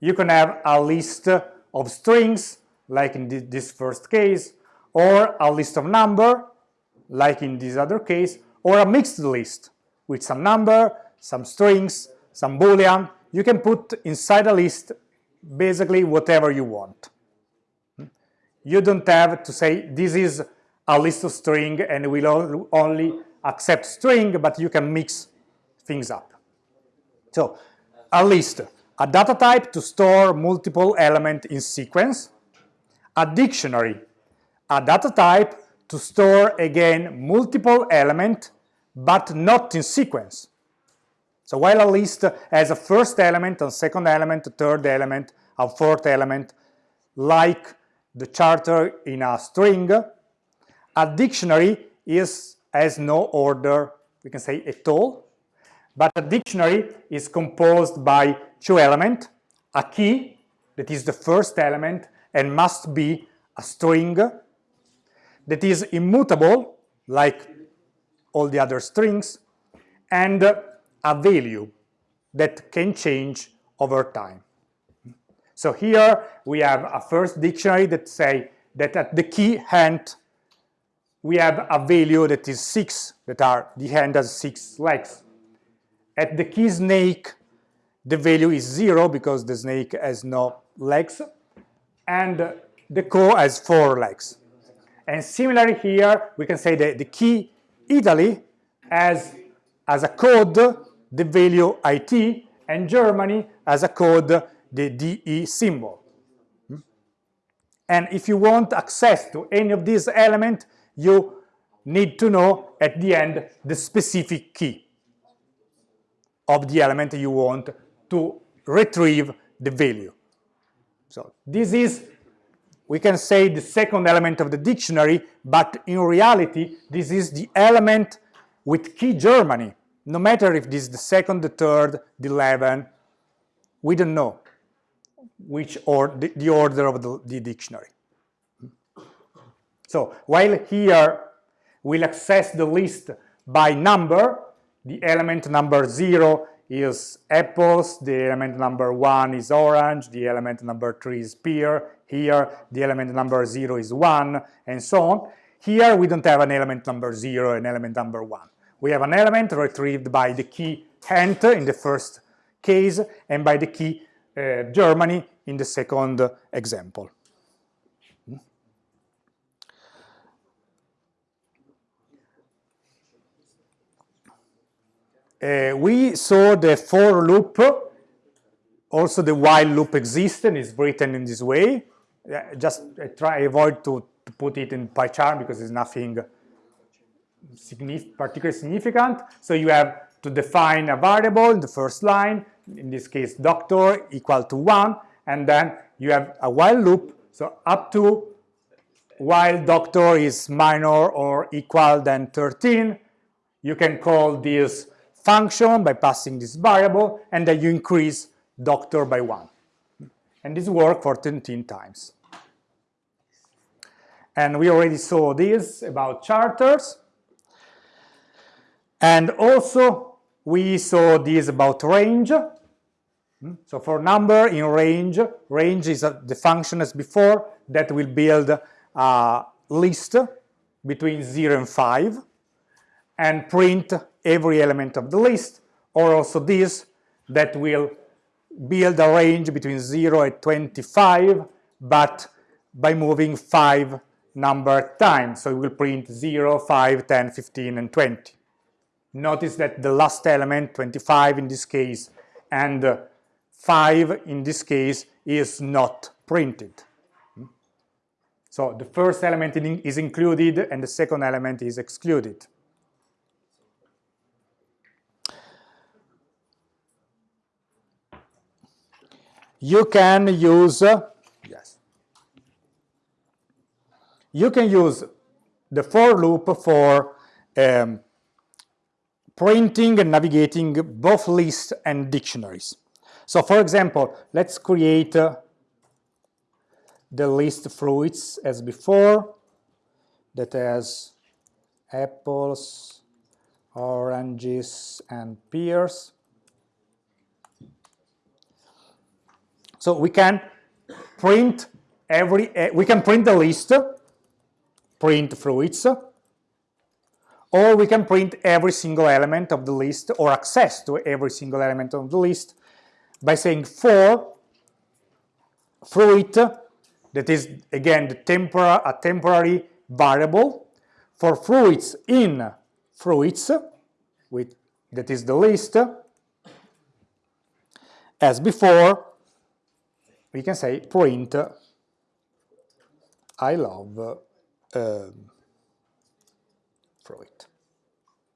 You can have a list of strings, like in this first case, or a list of number, like in this other case, or a mixed list with some number, some strings, some boolean. You can put inside a list basically whatever you want. You don't have to say this is a list of string and will only accept string, but you can mix things up. So a list, a data type to store multiple elements in sequence, a dictionary, a data type to store again multiple elements but not in sequence. So while a list has a first element, a second element, a third element, a fourth element, like the charter in a string, a dictionary is has no order, we can say at all, but a dictionary is composed by two elements, a key, that is the first element, and must be a string that is immutable, like all the other strings, and a value that can change over time. So here we have a first dictionary that say that at the key hand we have a value that is 6, that are the hand has 6 legs. At the key snake, the value is 0 because the snake has no legs, and the co has 4 legs. And similarly here, we can say that the key Italy has as a code the value IT, and Germany as a code the DE symbol. Hmm? And if you want access to any of these elements, you need to know at the end the specific key of the element you want to retrieve the value. So this is, we can say, the second element of the dictionary, but in reality, this is the element with key Germany. No matter if this is the second, the third, the 11, we don't know which or the, the order of the, the dictionary. So while here we'll access the list by number, the element number 0 is apples, the element number one is orange, the element number three is pear, here the element number zero is one, and so on. Here we don't have an element number zero and element number one. We have an element retrieved by the key Hent in the first case and by the key uh, Germany in the second example. We saw the for loop, also the while loop exists and is written in this way. Uh, just uh, try avoid to, to, put it in PyCharm because it's nothing signif particularly significant. So you have to define a variable in the first line, in this case doctor equal to 1, and then you have a while loop, so up to while doctor is minor or equal than 13, you can call this function by passing this variable, and then you increase doctor by 1. And this works for 13 times. And we already saw this about charters. And also, we saw this about range. Hmm? So for number in range, range is the function as before that will build a list between 0 and 5 and print every element of the list, or also this that will build a range between 0 and 25, but by moving 5 number times. So it will print 0, 5, 10, 15, and 20. Notice that the last element, 25 in this case, and 5 in this case is not printed. So the first element is included and the second element is excluded. You can use, yes, you can use the for loop for um, printing and navigating both lists and dictionaries. So for example, let's create uh, the list fruits as before that has apples, oranges, and pears. So we can print every, uh, we can print the list, print fruits, or we can print every single element of the list or access to every single element of the list by saying for fruit that is again the tempora a temporary variable for fruits in fruits with that is the list as before we can say print I love uh, fruit.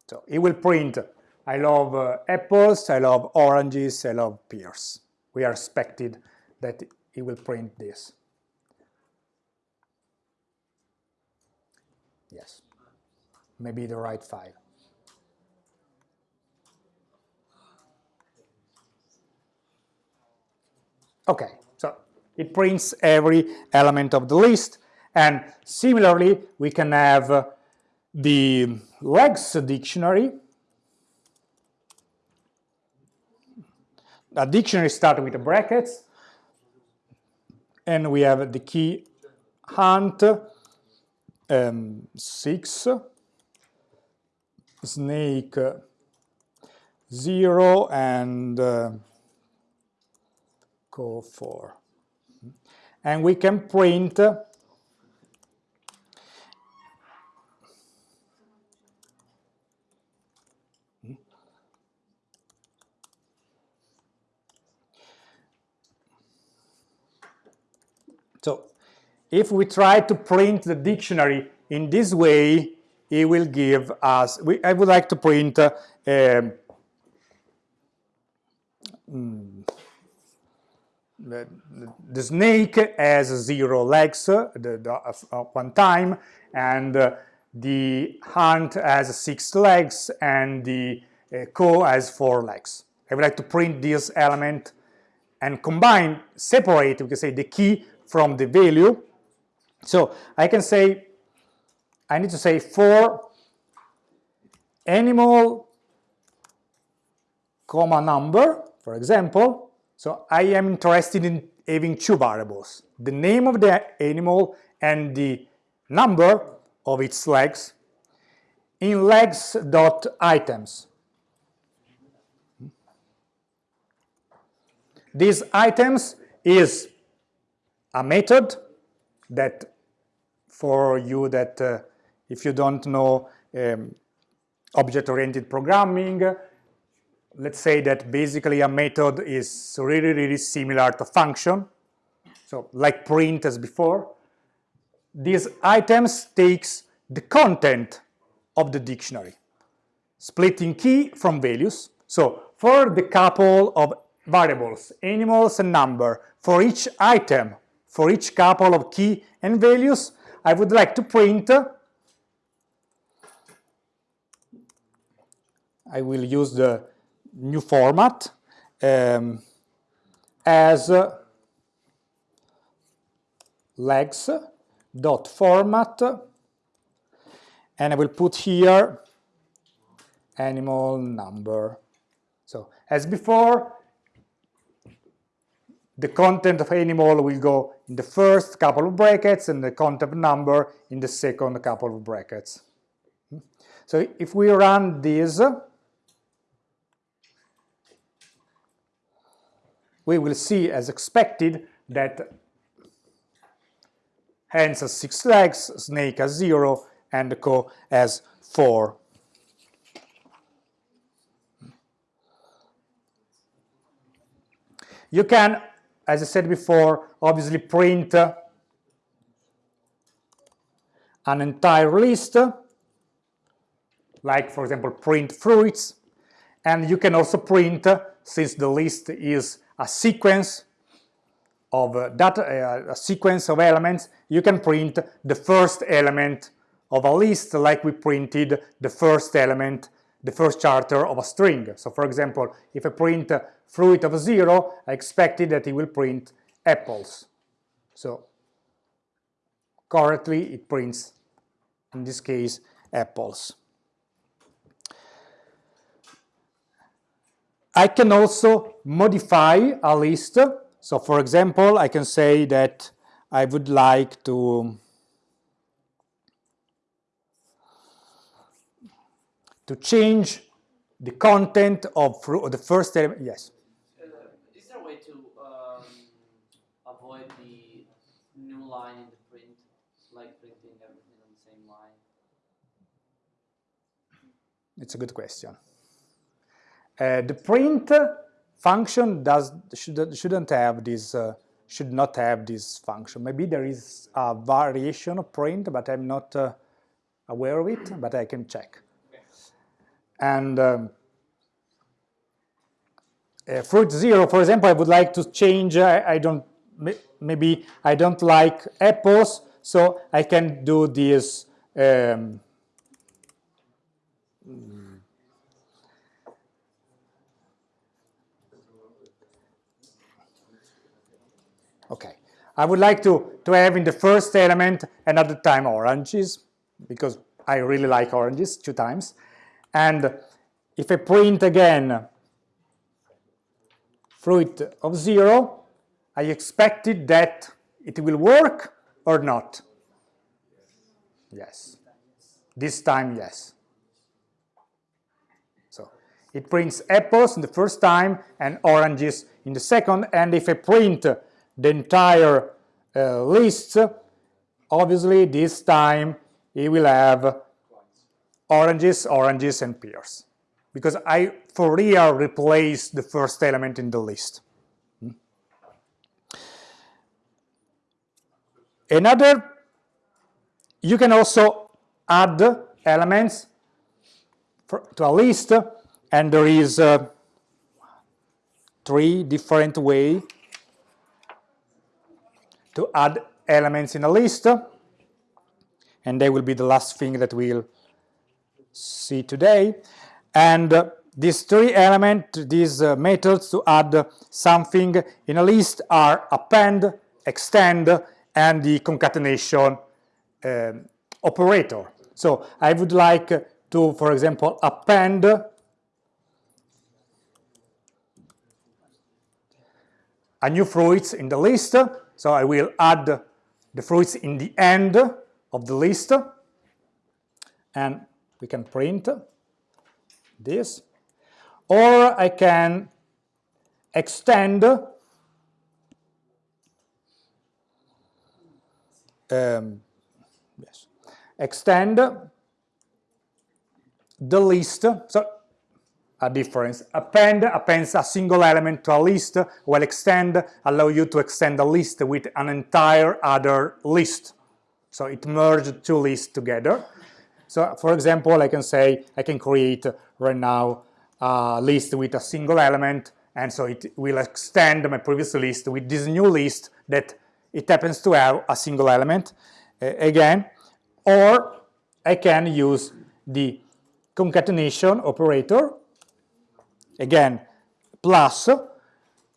So it will print, I love uh, apples, I love oranges, I love pears. We are expected that it will print this. Yes, maybe the right file. Okay, it prints every element of the list, and similarly, we can have uh, the legs dictionary. A dictionary starts with the brackets, and we have the key hunt um, 6, snake 0, and uh, go 4. And we can print So if we try to print the dictionary in this way, it will give us, we, I would like to print uh, um, mm, the, snake has zero legs uh, the, the, uh, one time, and uh, the hunt has six legs, and the uh, co has four legs. I would like to print this element and combine, separate, we can say, the key from the value. So I can say, I need to say for animal comma number, for example. So I am interested in having two variables, the name of the animal and the number of its legs in legs.items. These items is a method that for you that uh, if you don't know um, object-oriented programming, let's say that basically a method is really, really similar to function. So like print as before. These items takes the content of the dictionary, splitting key from values. So for the couple of variables, animals and number, for each item, for each couple of key and values, I would like to print I will use the new format um, as legs dot format and I will put here animal number. So as before, the content of animal will go in the first couple of brackets and the content number in the second couple of brackets. So if we run this, we will see as expected that hens has six legs, snake has zero, and co has four. You can, as I said before, obviously print an entire list, like for example print fruits, and you can also print, since the list is a sequence of uh, data, uh, a sequence of elements, you can print the first element of a list like we printed the first element, the first character of a string. So for example, if I print fruit of zero, I expected that it will print apples. So correctly it prints, in this case, apples. I can also modify a list. So for example, I can say that I would like to to change the content of the first element. Yes. Uh, is there a way to um, avoid the new line in the print, like printing everything on the same line? It's a good question. Uh, the print function does should, shouldn't have this uh, should not have this function. Maybe there is a variation of print, but I'm not uh, aware of it, but I can check. And um, uh, fruit zero, for example, I would like to change, I, I don't, maybe I don't like apples, so I can do this um, Okay, I would like to, to have in the first element another time oranges, because I really like oranges two times. And if I print again fruit of zero, I expected that it will work or not? Yes. This time, yes. So it prints apples in the first time and oranges in the second. And if I print the entire uh, list, obviously this time it will have oranges, oranges, and pears. Because I, for real, replace the first element in the list. Hmm? Another, you can also add elements for, to a list, and there is uh, three different ways to add elements in a list, and they will be the last thing that we'll see today. And uh, these three elements, these uh, methods to add something in a list are append, extend, and the concatenation um, operator. So I would like to, for example, append a new fruits in the list. So I will add the fruits in the end of the list. And we can print this. Or I can extend um, yes, extend the list. So a difference. Append appends a single element to a list, while extend allow you to extend a list with an entire other list. So it merged two lists together. So for example, I can say I can create right now a list with a single element, and so it will extend my previous list with this new list that it happens to have a single element uh, again, or I can use the concatenation operator, again, plus,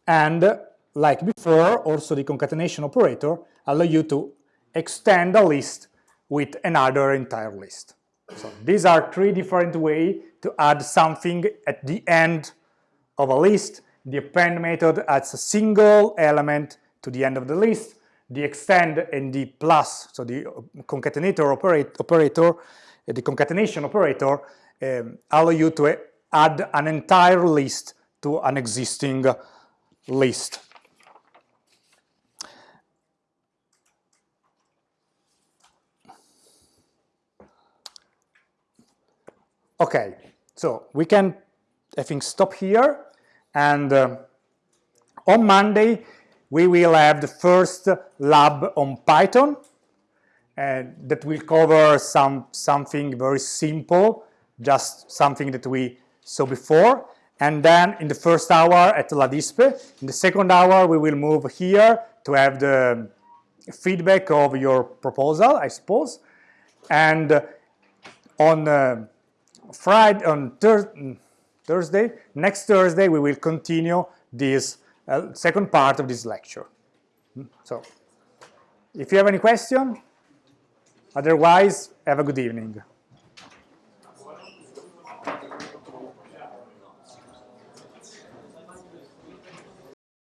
and like before, also the concatenation operator allow you to extend a list with another entire list. So these are three different ways to add something at the end of a list. The append method adds a single element to the end of the list. The extend and the plus, so the uh, concatenator operate, operator, uh, the concatenation operator, um, allow you to uh, add an entire list to an existing list. Okay, so we can, I think, stop here. And uh, on Monday, we will have the first lab on Python uh, that will cover some something very simple, just something that we saw before. And then in the first hour at La Dispe, in the second hour, we will move here to have the feedback of your proposal, I suppose. And uh, on uh, Friday, on thir Thursday, next Thursday, we will continue this uh, second part of this lecture. Hmm? So, if you have any question, otherwise, have a good evening.